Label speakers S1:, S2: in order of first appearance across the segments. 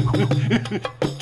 S1: フフフ。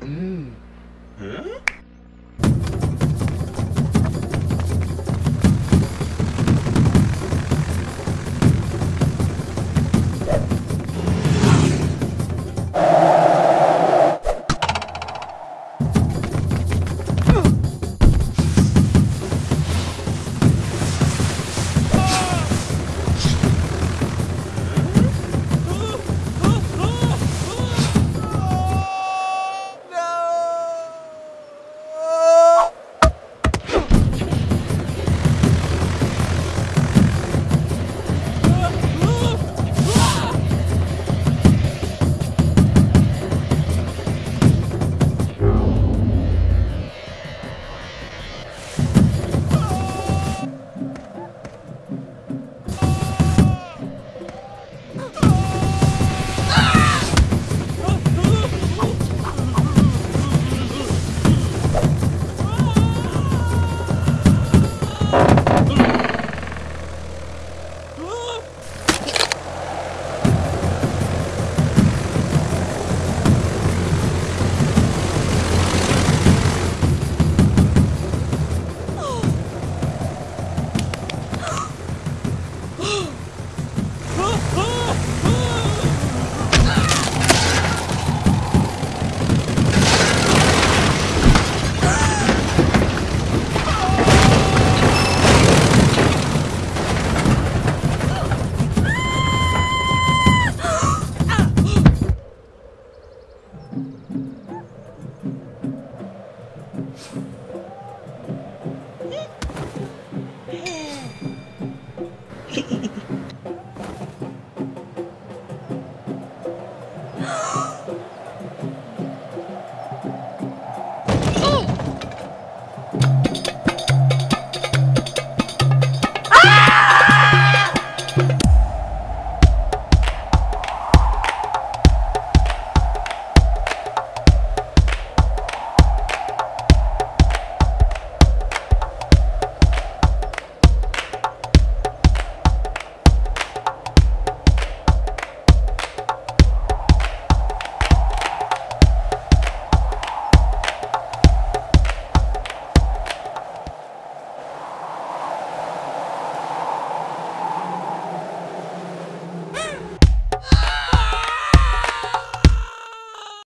S2: Hmm?